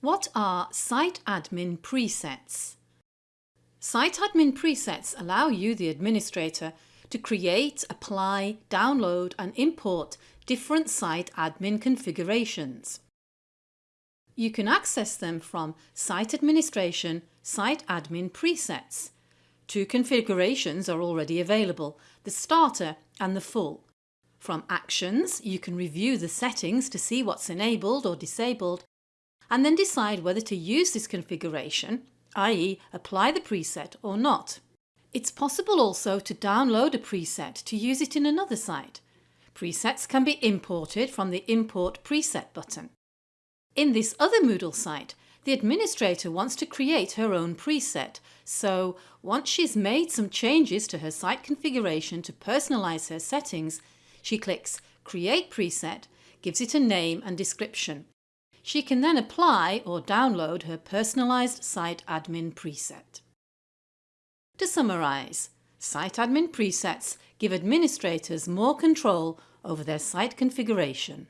What are Site Admin presets? Site Admin presets allow you, the administrator, to create, apply, download and import different site admin configurations. You can access them from Site Administration, Site Admin Presets. Two configurations are already available, the Starter and the Full. From Actions, you can review the settings to see what's enabled or disabled and then decide whether to use this configuration, i.e. apply the preset or not. It's possible also to download a preset to use it in another site. Presets can be imported from the Import Preset button. In this other Moodle site, the administrator wants to create her own preset, so once she's made some changes to her site configuration to personalise her settings, she clicks Create Preset, gives it a name and description. She can then apply or download her personalised site admin preset. To summarise, site admin presets give administrators more control over their site configuration.